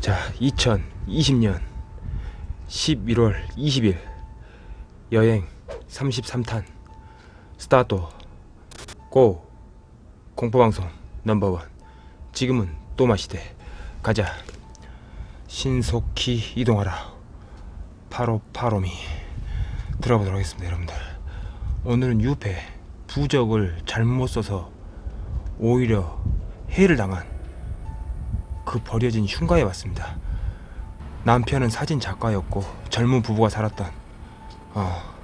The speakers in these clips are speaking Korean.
자, 2020년 11월 20일 여행 33탄 스타트 고 공포방송 넘버원. 지금은 또마시대. 가자. 신속히 이동하라. 파로 파로미. 들어보도록 하겠습니다 여러분들. 오늘은 유패 부적을 잘못 써서 오히려 해를 당한 그 버려진 흉가에 왔습니다. 남편은 사진 작가였고 젊은 부부가 살았던 어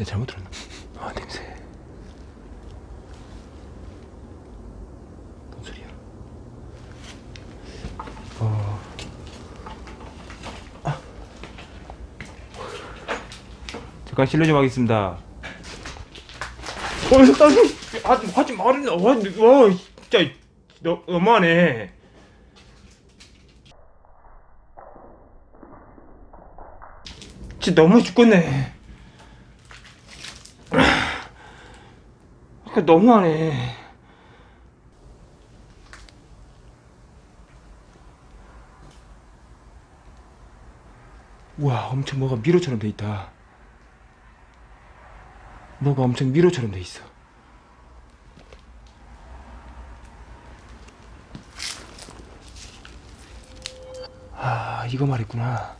내가 잘못 들었나? 아 냄새 뭔 소리야? 어... 아. 잠깐 실례 좀 하겠습니다 어, 사장님! 하지, 하지 말았나? 와, 와, 진짜, 너, 너무하네. 진짜 너무해 죽겠네. 그 너무하네. 우와, 엄청 뭐가 미로처럼 돼 있다. 뭐가 엄청 미로처럼 돼 있어. 아, 이거 말했구나.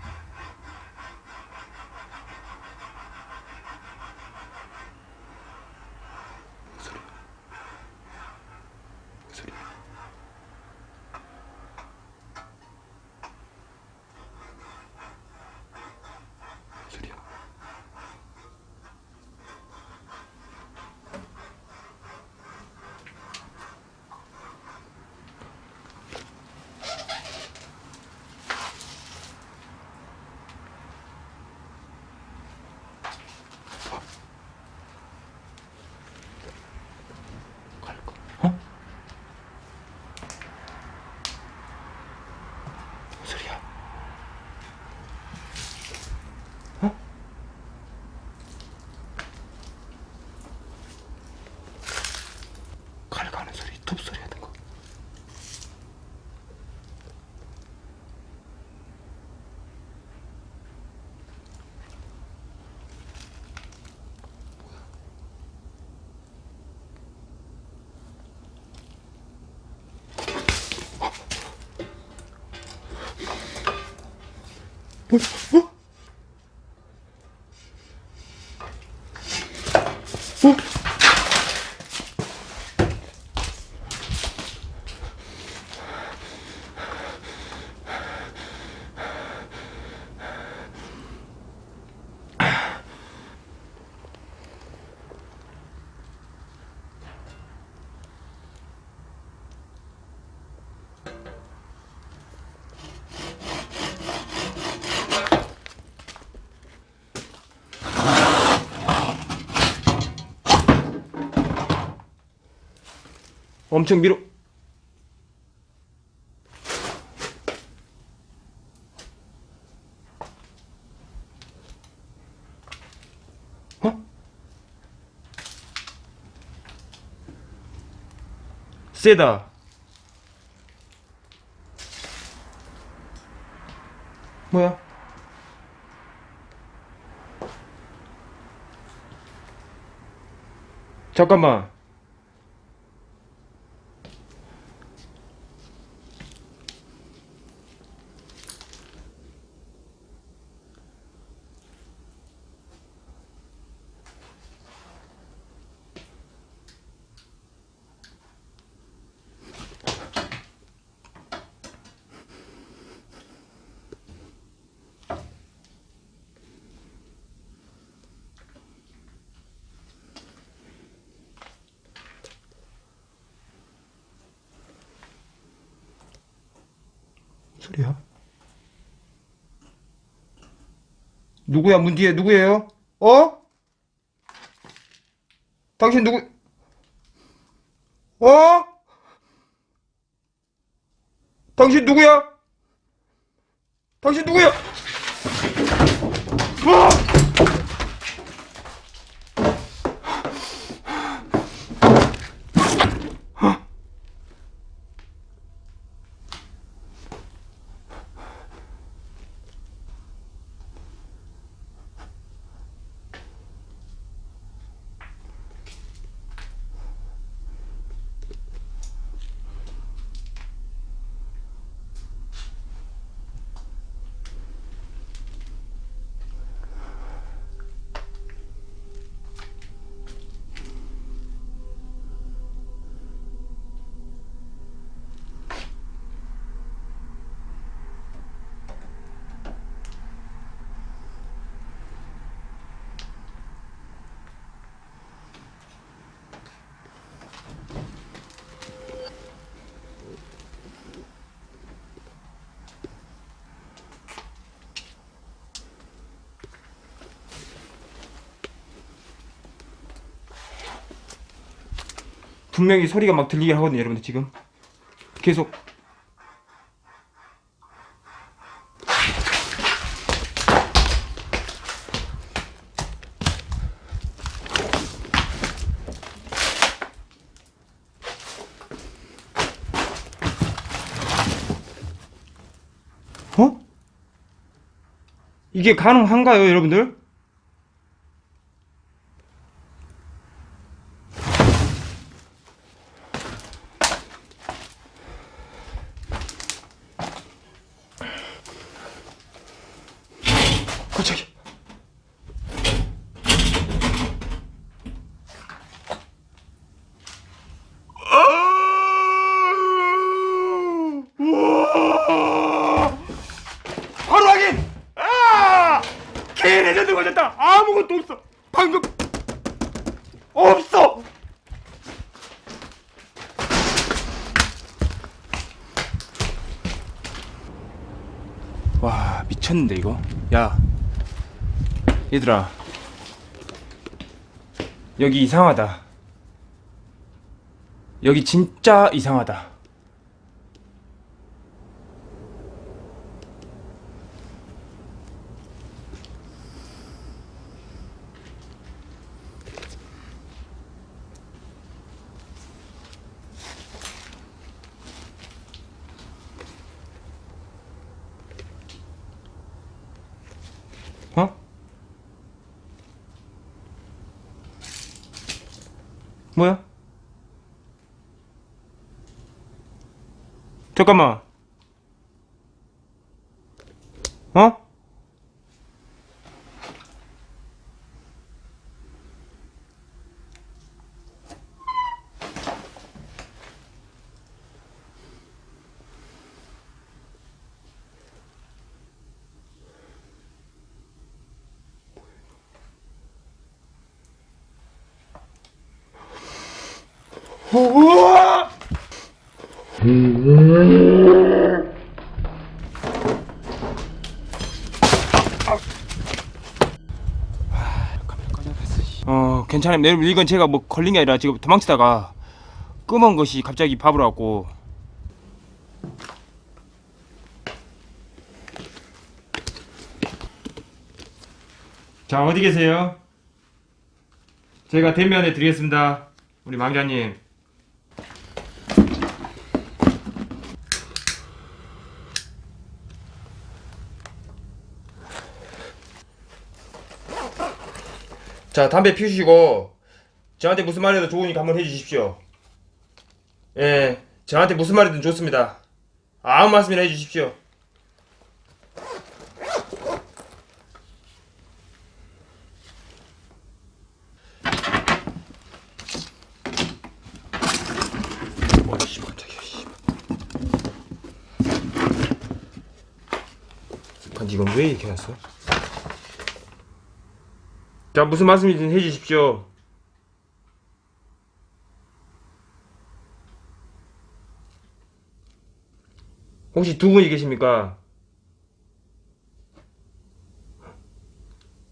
가는 소리, 톱 소리 하는 거. 뭐야? 어? 어? 엄청 밀어. 어? 세다. 뭐야? 잠깐만. 소리야? 누구야, 문 뒤에 누구예요? 어? 당신 누구, 어? 당신 누구야? 당신 누구야? 어! 분명히 소리가 막 들리게 하거든요, 여러분들 지금. 계속. 어? 이게 가능한가요, 여러분들? 우와! 바로 확인! 아! 개 레전드 걸렸다! 아무것도 없어! 방금! 없어! 와 미쳤는데 이거 야 얘들아 여기 이상하다. 여기 진짜 이상하다 뭐야? 잠깐만. 어? 우와! 어 괜찮아요 여러분 이건 제가 뭐 걸린 게 아니라 지금 도망치다가 끄먼 것이 갑자기 밥으로 왔고. 자 어디 계세요? 제가 대면해 드리겠습니다. 우리 망자님 자 담배 피우시고 저한테 무슨 말이라도 좋으니까 한번 해주십시오. 예 저한테 무슨 말이든 좋습니다. 아무 말씀이나 해주십시오. 이건 왜 이렇게 놨어? 자 무슨 말씀이든 해주십시오 혹시 두 분이 계십니까?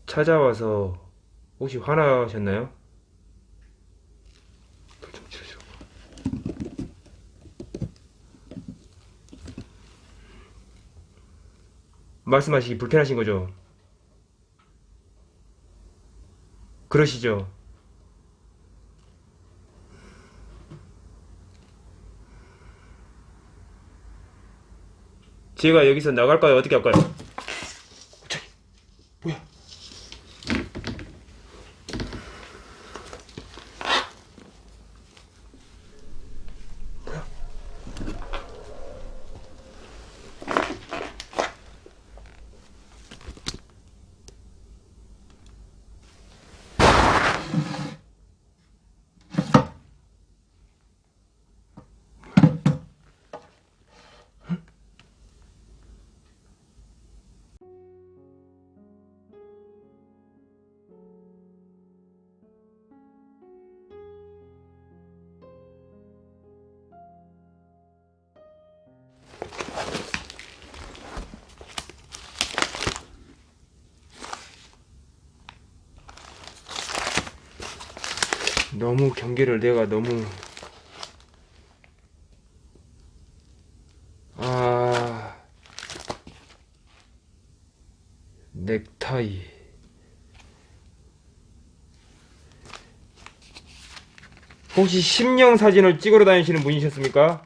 찾아와서 혹시 화나셨나요? 말씀하시기 불편하신 거죠? 그러시죠? 제가 여기서 나갈까요? 어떻게 할까요? 너무 경계를 내가 너무. 아. 넥타이. 혹시 심령 사진을 찍으러 다니시는 분이셨습니까?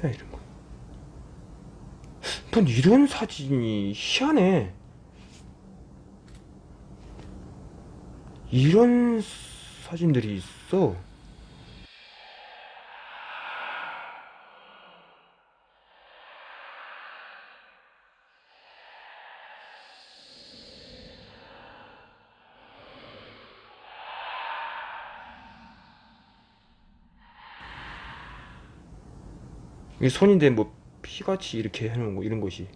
뭐야 이런 거 난 이런 사진이 희한해. 이런 사진들이 있어. 이 손인데 뭐 피같이 이렇게 해놓은 거 이런 것이